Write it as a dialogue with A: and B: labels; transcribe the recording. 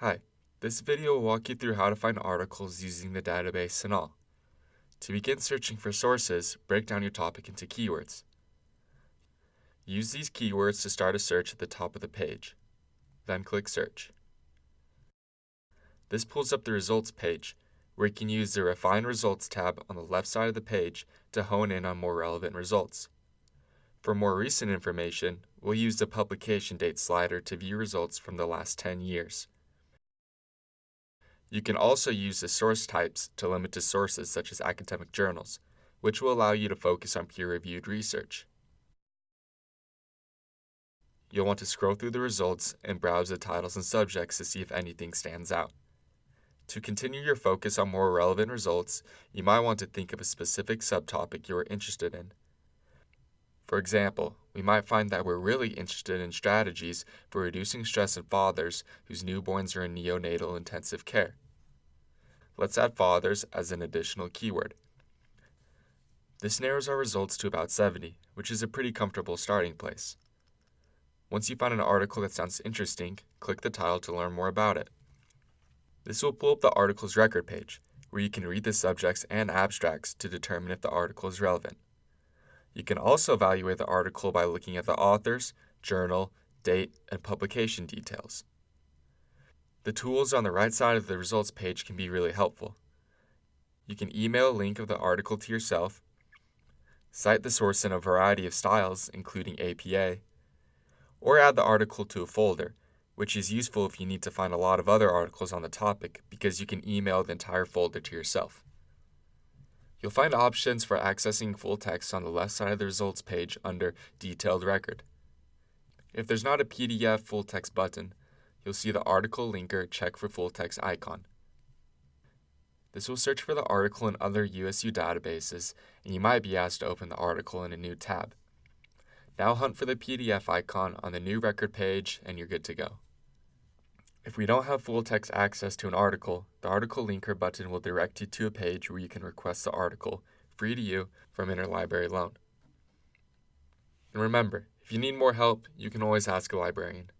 A: Hi, this video will walk you through how to find articles using the database CINAHL. To begin searching for sources, break down your topic into keywords. Use these keywords to start a search at the top of the page. Then click Search. This pulls up the results page, where you can use the Refine Results tab on the left side of the page to hone in on more relevant results. For more recent information, we'll use the publication date slider to view results from the last 10 years. You can also use the source types to limit to sources such as academic journals, which will allow you to focus on peer-reviewed research. You'll want to scroll through the results and browse the titles and subjects to see if anything stands out. To continue your focus on more relevant results, you might want to think of a specific subtopic you are interested in. For example, we might find that we're really interested in strategies for reducing stress in fathers whose newborns are in neonatal intensive care. Let's add fathers as an additional keyword. This narrows our results to about 70, which is a pretty comfortable starting place. Once you find an article that sounds interesting, click the title to learn more about it. This will pull up the article's record page, where you can read the subjects and abstracts to determine if the article is relevant. You can also evaluate the article by looking at the authors, journal, date, and publication details. The tools on the right side of the results page can be really helpful. You can email a link of the article to yourself, cite the source in a variety of styles, including APA, or add the article to a folder, which is useful if you need to find a lot of other articles on the topic because you can email the entire folder to yourself. You'll find options for accessing full text on the left side of the results page under Detailed Record. If there's not a PDF full text button, you'll see the article linker check for full text icon. This will search for the article in other USU databases, and you might be asked to open the article in a new tab. Now hunt for the PDF icon on the new record page, and you're good to go. If we don't have full text access to an article, the article linker button will direct you to a page where you can request the article, free to you, from Interlibrary Loan. And remember, if you need more help, you can always ask a librarian.